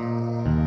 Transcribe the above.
Música